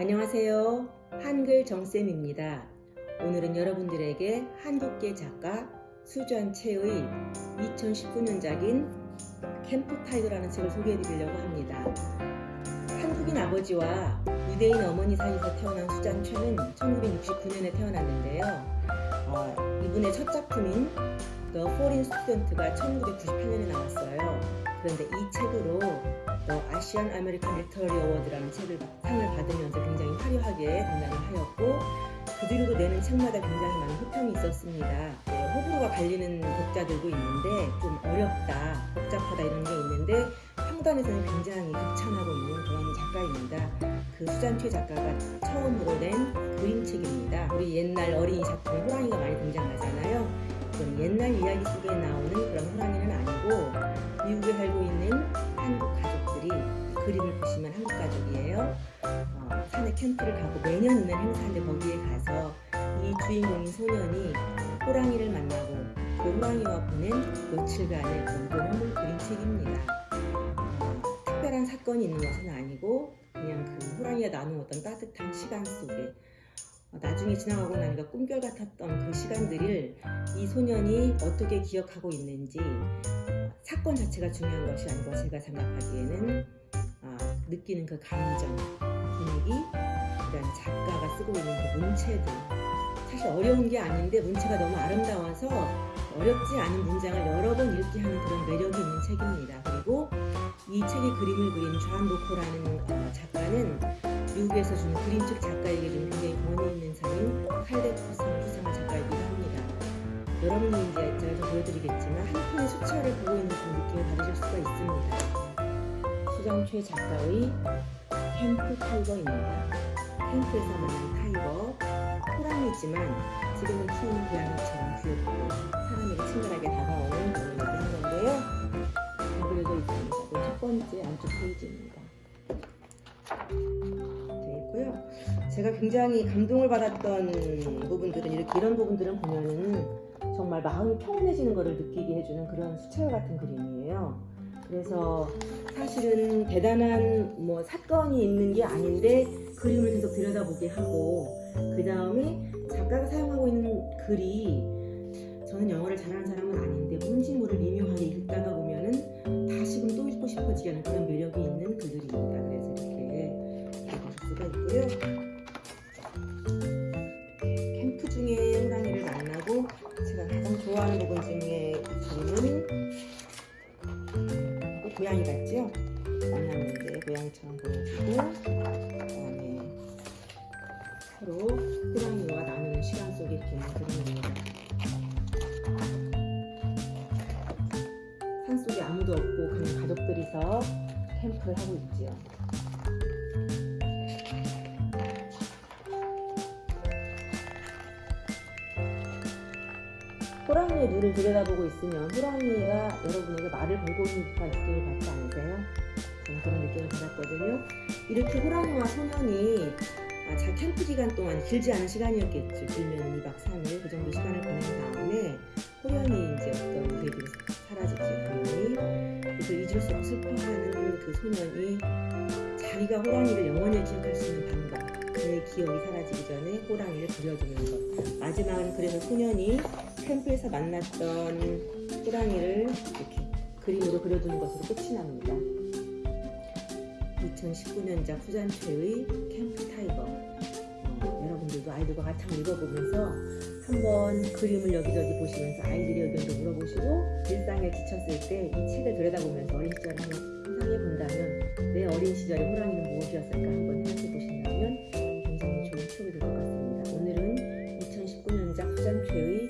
안녕하세요. 한글 정쌤입니다. 오늘은 여러분들에게 한국계 작가 수전채의 2019년작인 캠프 타이거라는 책을 소개해 드리려고 합니다. 한국인 아버지와 유대인 어머니 사이에서 태어난 수잔채는 1969년에 태어났는데요. 어, 이분의 첫 작품인 The Foreign Student가 1998년에 나왔어요. 그런데 이 책으로 The Asian American Literary Award라는 책을 상을 받으면서 굉장히 화려하게 등단을 하였고 그 뒤로도 내는 책마다 굉장히 많은 호평이 있었습니다. 네, 호불호가 갈리는 독자들도 있는데 좀 어렵다, 복잡하다 이런 게 있는데 평단에서는 굉장히 극찬하고 있는 그런 작가입니다. 그 수잔최 작가가 처음으로 낸 그림책입니다. 우리 옛날 어린이 작품에 호랑이가 많이 등장하잖아요. 옛날 이야기 속에 가족이에요. 어, 산에 캠프를 가고 매년 있는 행사인데 거기에 가서 이 주인공인 소년이 호랑이를 만나고 그 호랑이와 보낸 며칠간의 그런 모험을 그린 책입니다. 어, 특별한 사건이 있는 것은 아니고 그냥 그 호랑이가 나눈 어떤 따뜻한 시간 속에 어, 나중에 지나가고 나니까 꿈결 같았던 그 시간들을 이 소년이 어떻게 기억하고 있는지 어, 사건 자체가 중요한 것이 아니고 제가 생각하기에는 아, 느끼는 그 감정, 분위기, 그다음 작가가 쓰고 있는 그 문체들 사실 어려운 게 아닌데 문체가 너무 아름다워서 어렵지 않은 문장을 여러 번 읽게 하는 그런 매력이 있는 책입니다. 그리고 이 책의 그림을 그린 좌안 로코라는 어, 작가는 미국에서 준 그림책 작가에게 좀 굉장히 권위 있는 상인 칼데프상 수상한 작가이기도 합니다. 여러분이 이제 제가 좀 보여드리겠지만 한 편의 수채화를 보고 있는 그런 느낌을 받으실 수가 있습니다. Susan Choi 작가의 Camp Tiger입니다. 캠프에서 만난 tiger, 호랑이지만 지금은 키우는 고양이처럼 귀엽고 사람에게 친절하게 다가오는 그런 얘기를 한 건데요. 잘 그려져 있습니다. 이 첫 번째 안쪽 페이지입니다. 되어 있고요. 제가 굉장히 감동을 받았던 부분들은 이렇게 이런 부분들은 보면은 정말 마음이 평온해지는 것을 느끼게 해주는 그런 수채화 같은 그림이에요. 그래서 사실은 대단한 뭐 사건이 있는 게 아닌데 그림을 계속 들여다보게 하고 그 다음에 작가가 사용하고 있는 글이 저는 영어를 잘하는 사람은 아닌데 모를 미묘하게 읽다가 보면은 다시금 또 읽고 싶어지게 하는 그런 매력이 있는 글들입니다. 그래서 이렇게 읽으실 수가 있고요. 캠프 중에 호랑이를 만나고 제가 가장 좋아하는 부분 중에 이 그림은 고양이 같죠? 만났는데 고양이처럼 보여주고 그다음에 서로 호랑이와 나누는 시간 속에 이렇게 있는 그림입니다. 산 속에 아무도 없고 그냥 가족들이서 캠프를 하고 있지요. 호랑이의 눈을 들여다보고 있으면 호랑이가 여러분에게 말을 걸고 있는 듯한 느낌을 받지 않으세요? 저는 그런 느낌을 받았거든요. 이렇게 호랑이와 소년이 아, 자 캠프 기간 동안 길지 않은 시간이었겠죠. 길면 2박 3일 그 정도 시간을 보낸 다음에 호련이 이제 어떤 계획이 사라지죠. 당연히 그래서 잊을 수 없이 슬퍼하는 그 소년이 자기가 호랑이를 영원히 기억할 수 있는 방법 그의 기억이 사라지기 전에 호랑이를 그려주는 것 마지막은 그래서 소년이 캠프에서 만났던 호랑이를 이렇게 그림으로 그려두는 것으로 끝이 납니다. 2019년작 Susan Choi의 Camp Tiger 어, 여러분들도 아이들과 같이 읽어보면서 한번 그림을 여기저기 보시면서 아이들의 의견도 물어보시고 일상에 지쳤을 때 이 책을 들여다보면서 어린 시절을 한번 상상해 본다면 내 어린 시절의 호랑이는 무엇이었을까 한번 생각해 보신다면 굉장히 좋은 추억이 될 것 같습니다. 오늘은 2019년작 후잔최의